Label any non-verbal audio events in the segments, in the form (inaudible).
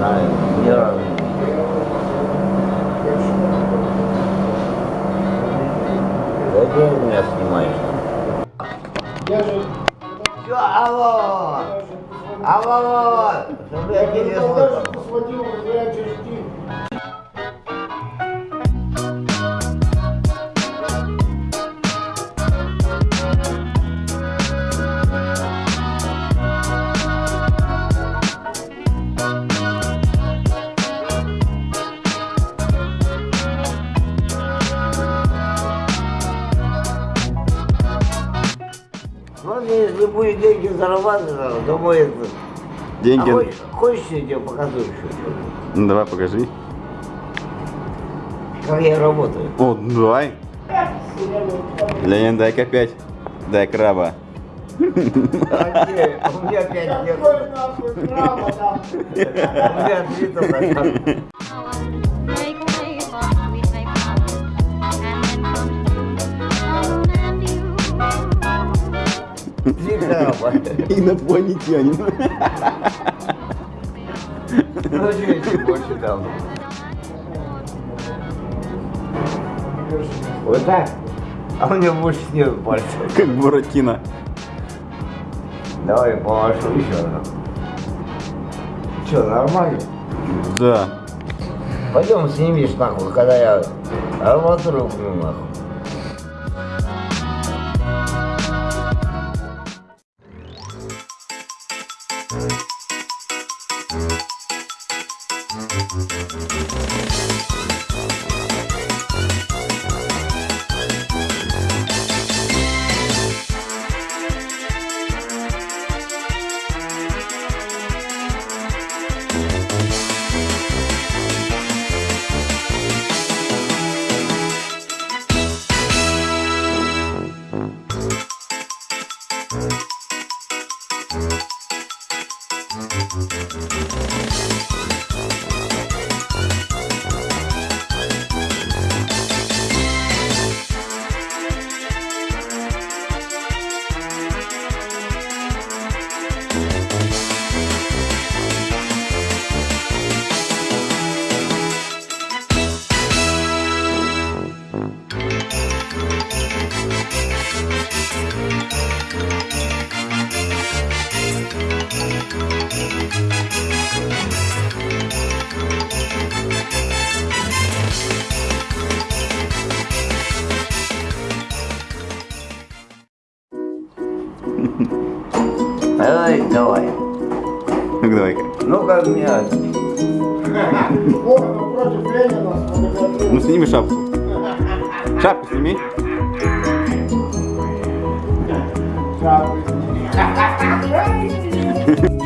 знаю, ни разу не видел. Да где ты меня снимаешь? Я же... Все, алло! Алло, алло! Будешь деньги зарабатывать, то будет... Деньги. А хочешь, хочешь, я тебе покажу еще? Ну, давай, покажи. Как я работаю? О, давай. Ленин, дай-ка опять. Дай краба. А где? У меня пять нет. У меня три только краба. Инопланетянин. Ну, больше дам? Вот так? А у меня больше нет пальцев. Как Буратино. Давай помашу еще раз. Че, нормально? Да. Пойдем снимешь нахуй, когда я арматуру нахуй. Давай, давай. Ну давай-ка. Ну-ка, сфотографировал. Ну сними шапку. Шапку сними. Шапку Ебать,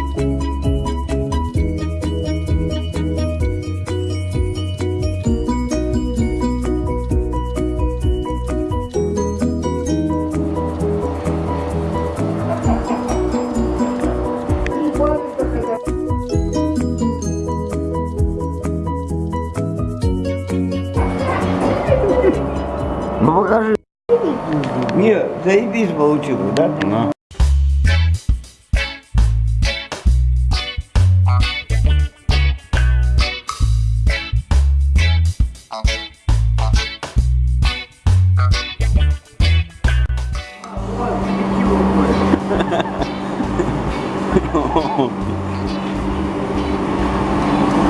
заебись получилось, да? Да.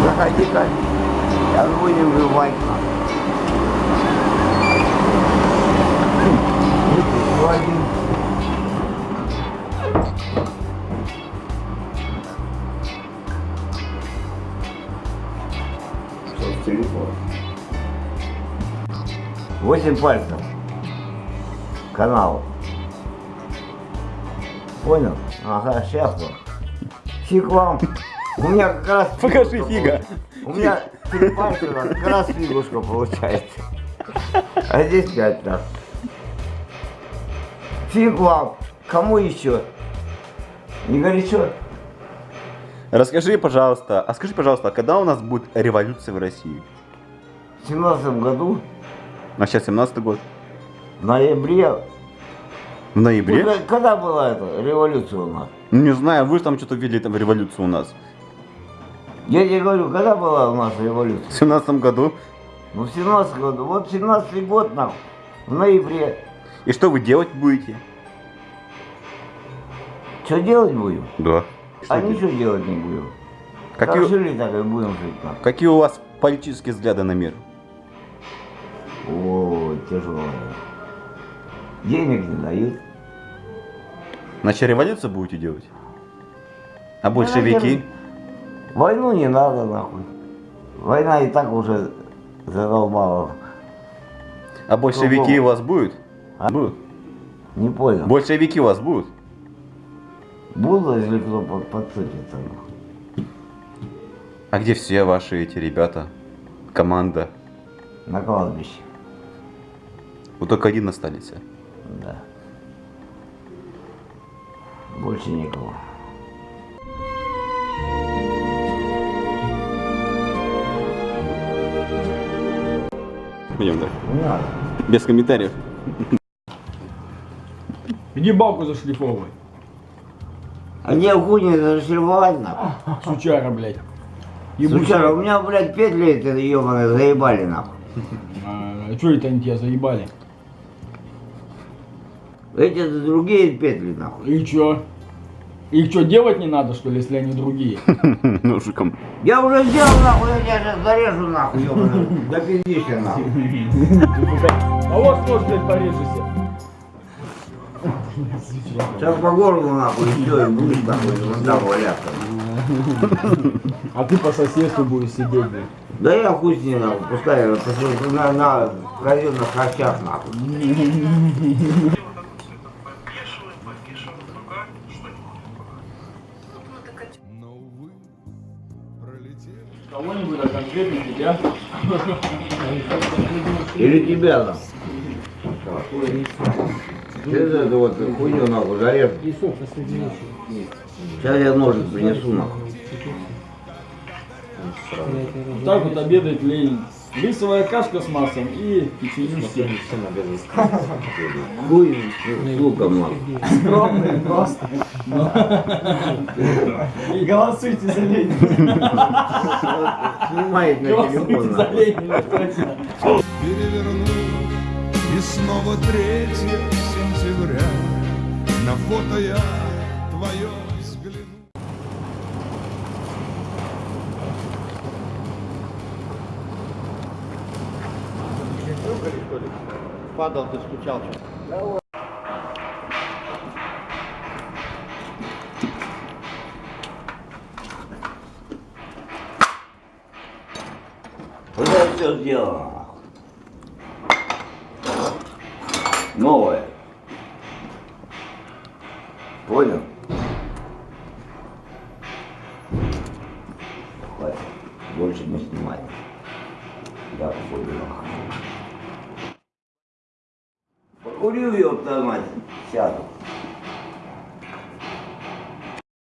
Заходи, Кать. Я выйду вывать нас. 8 пальцев. Канал. Понял? Ага, сейчас вот. Фиг вам. У меня как раз... (laughs) Покажи фига. У меня три пальца, как раз фигушка получается. А здесь пять, да. Фиг вам. Кому еще? Не горячо? Расскажи, пожалуйста, а скажи, пожалуйста, а когда у нас будет революция в России? В семнадцатом году, А сейчас 17 год. в ноябре... В ноябре? Когда, когда была эта революция у нас? Ну, не знаю, вы же там что-то видели там революцию у нас. Я тебе говорю, когда была у нас революция? В 17 году. Ну, в 17 году. Вот 17 год, нахуй, в ноябре. И что вы делать будете? Что делать будем? Да. А ничего делать не будем. Как Какие, жили, так и будем жить. нахуй. какие у вас политические взгляды на мир? О, тяжело. Денег не дают. Значит, революцию будете делать? А большевики? наверное. Войну не надо, нахуй. Война и так уже задолбала. А большевики у вас будут? А? Будут. Не понял. Большевики у вас будут? Буду, если кто под- подцепится. нахуй. А где все ваши эти ребята? Команда? На кладбище. Вот только один остались. Да. Больше никого. Пойдем, да. Не надо. Без комментариев. Иди балку зашлифовывай. А где хуйни зашивать нахуй? Сучара, блядь. Сучара, у меня, блядь, петли эти ебаные заебали нахуй. А, что это они тебя заебали? Эти другие петли нахуй. И чё? Их что, делать не надо, что ли, если они другие? (laughs) Ножиком. Я уже сделал нахуй, я тебя сейчас зарежу нахуй, ебаный. (laughs) Да пиздишься нахуй. А вот блядь, порежешься. Сейчас по горлу нахуй и все, и будешь нахуй вон там валяться. А ты по соседству будешь сидеть, блядь. Да я хуй с ней нахуй, пускай на, на казенных харчах нахуй. Кого-нибудь, а конкретно тебя. Или тебя там. Эту вот хуйню нахуй зарежу. Сейчас я ножик принесу нахуй. Вот так вот обедает Ленин. Рисовая кашка с маслом и печенюшки. Хуй, сука, нахуй. Скромный просто. И голосуйте за Ленина. Снимает на Голосуйте телефон за. Ленина, точно. переверну И снова 3 сентября На фото я твое взгляну Падал, ты скучал что Уже все сделано. Новое. Понял? Хватит. Больше не снимай. Я нахуй. Покурю, ёпта мать, сяду.